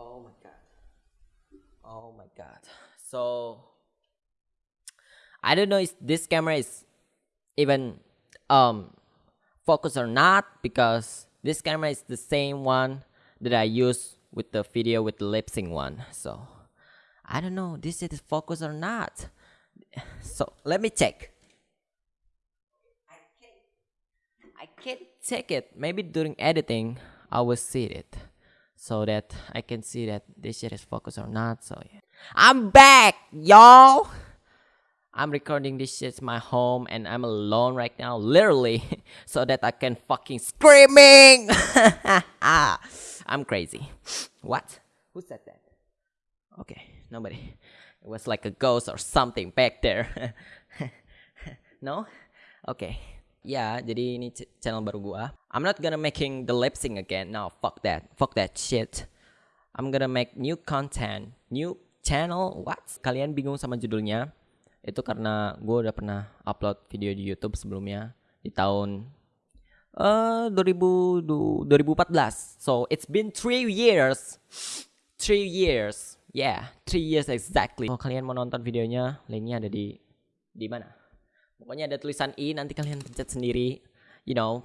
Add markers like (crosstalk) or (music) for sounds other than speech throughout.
Oh my god. Oh my god. So I don't know if this camera is even um focus or not because this camera is the same one that I use with the video with the lip sync one. So I don't know this is focus or not. So let me check. I can't check it. Maybe during editing I will see it so that I can see that this shit is focused or not. So yeah. I'm back, y'all. I'm recording this shit at my home and I'm alone right now, literally, (laughs) so that I can fucking screaming. (laughs) I'm crazy. What? Who said that? Okay, nobody. It was like a ghost or something back there. (laughs) no? Okay. Ya, jadi ini ch- channel baru gua. I'm not gonna making the lip sync again. No, fuck that. Fuck that shit. I'm gonna make new content, new channel. What? Kalian bingung sama judulnya? Itu karena gua udah pernah upload video di YouTube sebelumnya di tahun eh 2000 du- 2014. So it's been three years. Three years. Yeah, three years exactly. Kalau kalian mau nonton videonya, linknya ada di di mana? Pokoknya ada tulisan i nanti kalian pencet sendiri. You know,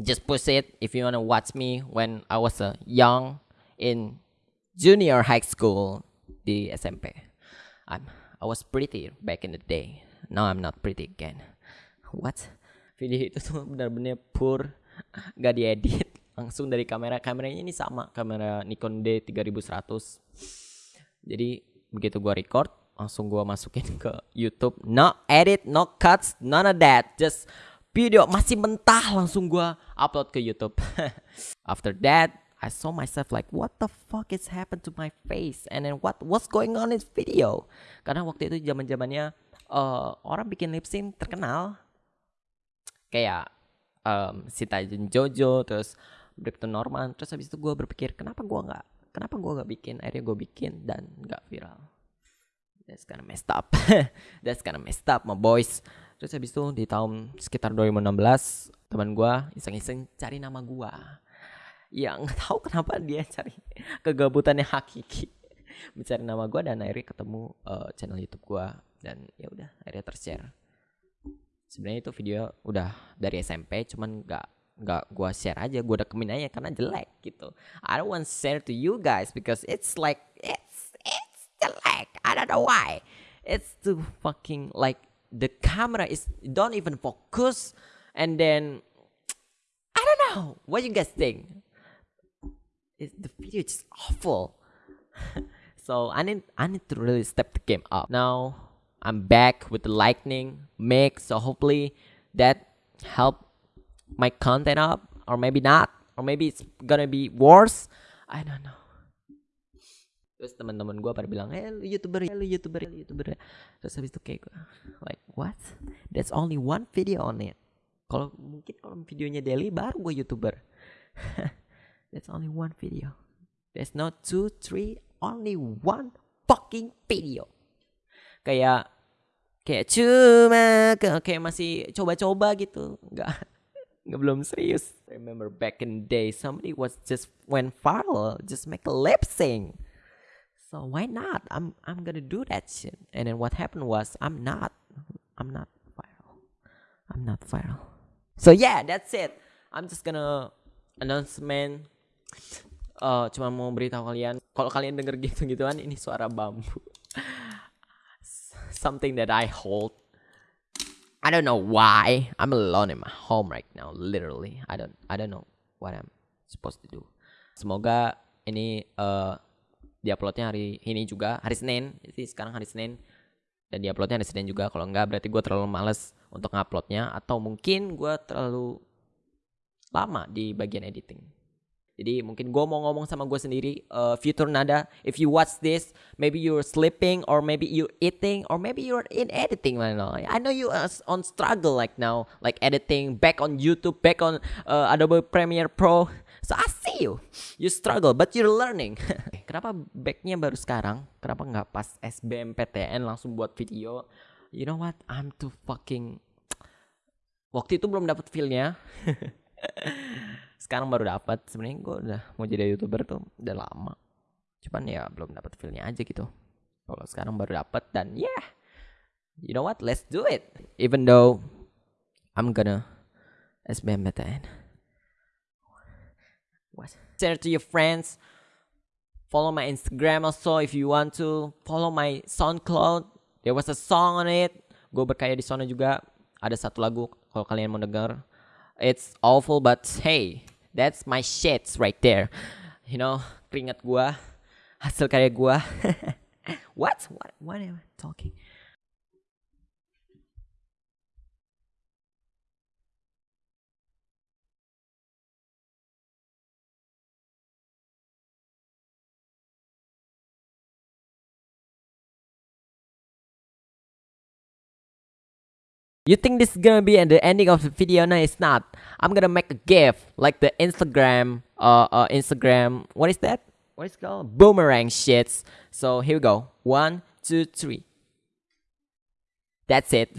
just push it if you wanna watch me when I was a young in junior high school di SMP. I'm I was pretty back in the day. Now I'm not pretty again. What? Video itu tuh benar-benar pur, gak diedit, langsung dari kamera. Kameranya ini sama, kamera Nikon D3100. Jadi begitu gua record, langsung gua masukin (laughs) ke YouTube. No edit, no cuts, none of that. Just video masih mentah langsung gua upload ke YouTube. (laughs) After that, I saw myself like what the fuck is happened to my face and then what what's going on in video? Karena waktu itu zaman-zamannya eh, orang bikin lip sync terkenal kayak um, Sita dan Jojo terus Bripton Norman terus habis itu gue berpikir kenapa gue nggak kenapa gue nggak bikin akhirnya gue bikin dan nggak viral that's kinda messed up. (laughs) That's kinda messed up my boys. Terus habis itu di tahun sekitar 2016 teman gue iseng-iseng cari nama gue ya nggak (laughs) tahu kenapa dia cari kegabutannya hakiki. Mencari nama gue dan akhirnya ketemu eh, channel YouTube gue dan ya udah akhirnya tershare. Sebenarnya itu video udah dari SMP cuman nggak nggak gua share aja. Gua rekemin aja karena jelek gitu. I don't want share to you guys because it's like don't know why it's too fucking like the camera is don't even focus and then I don't know what you guys think it, the video is just awful (laughs) so I need I need to really step the game up. Now I'm back with the lightning mix, so hopefully that help my content up, or maybe not, or maybe it's gonna be worse. I don't know. Terus teman-teman gue pada bilang, eh lu youtuber, eh, lu youtuber, lu youtuber. Terus habis itu kayak gue, like what? That's only one video on it. Kalau mungkin kalau videonya daily baru gue youtuber. (laughs) That's only one video. There's no two, three, only one fucking video. Kayak kayak cuma kayak masih coba-coba gitu. Nggak (laughs) nggak belum serius. Remember back in the day somebody was just went viral, just make a lip sync. So why not? I'm I'm gonna do that shit. And then what happened was I'm not I'm not viral. I'm not viral. So yeah, that's it. I'm just gonna announcement eh cuma mau beritahu kalian kalau kalian denger gitu-gituan ini suara bambu (laughs) something that I hold I don't know why I'm alone in my home right now literally I don't I don't know what I'm supposed to do semoga ini eh diuploadnya hari ini juga hari Senin. Jadi sekarang hari Senin. Dan diuploadnya hari Senin juga. Kalau enggak berarti gue terlalu males untuk nguploadnya. Atau mungkin gue terlalu lama di bagian editing. Jadi mungkin gue mau ngomong sama gue sendiri, uh, Future Nada, if you watch this, maybe you're sleeping or maybe you're eating or maybe you're in editing right now. I know you are on struggle like now, like editing, back on YouTube, back on uh, Adobe Premiere Pro. So I see you, you struggle, but you're learning. (laughs) Kenapa backnya baru sekarang? Kenapa nggak pas SBMPTN langsung buat video? You know what? I'm too fucking (tsk) waktu itu belum dapat feelnya (laughs) sekarang baru dapat sebenarnya gue udah mau jadi youtuber tuh udah lama cuman ya belum dapat feelnya aja gitu kalau sekarang baru dapat dan yeah, you know what let's do it even though I'm gonna SBMPTN what? Share to your friends. Follow my Instagram also if you want to. Follow my SoundCloud. There was a song on it. Gue berkaya di sana juga. Ada satu lagu kalau kalian mau denger. It's awful but hey that's my shits right there. You know keringat gue hasil karya gue (laughs) what? What? What am I talking You think this is gonna be at the ending of the video? No, it's not. I'm gonna make a gift like the Instagram, uh, uh, Instagram. What is that? What is called? Boomerang shits. So here we go. One, two, three. That's it.